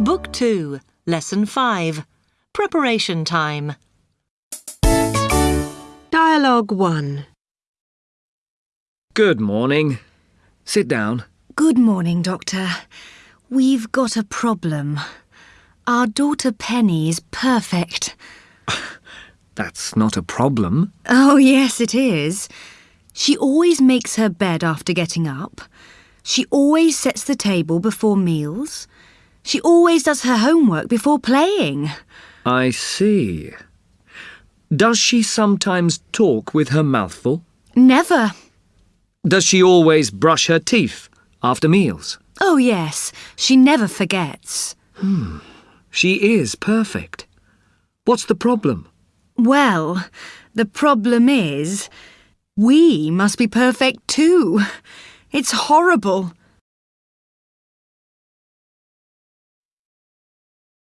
Book 2, Lesson 5. Preparation time. Dialogue 1. Good morning. Sit down. Good morning, Doctor. We've got a problem. Our daughter Penny is perfect. That's not a problem. Oh, yes, it is. She always makes her bed after getting up. She always sets the table before meals. She always does her homework before playing. I see. Does she sometimes talk with her mouth full? Never. Does she always brush her teeth after meals? Oh, yes, she never forgets. Hmm. She is perfect. What's the problem? Well, the problem is, we must be perfect too. It's horrible.